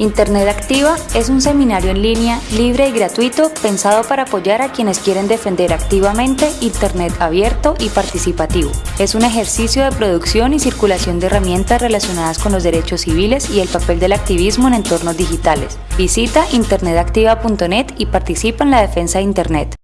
Internet Activa es un seminario en línea libre y gratuito pensado para apoyar a quienes quieren defender activamente Internet abierto y participativo. Es un ejercicio de producción y circulación de herramientas relacionadas con los derechos civiles y el papel del activismo en entornos digitales. Visita internetactiva.net y participa en la defensa de Internet.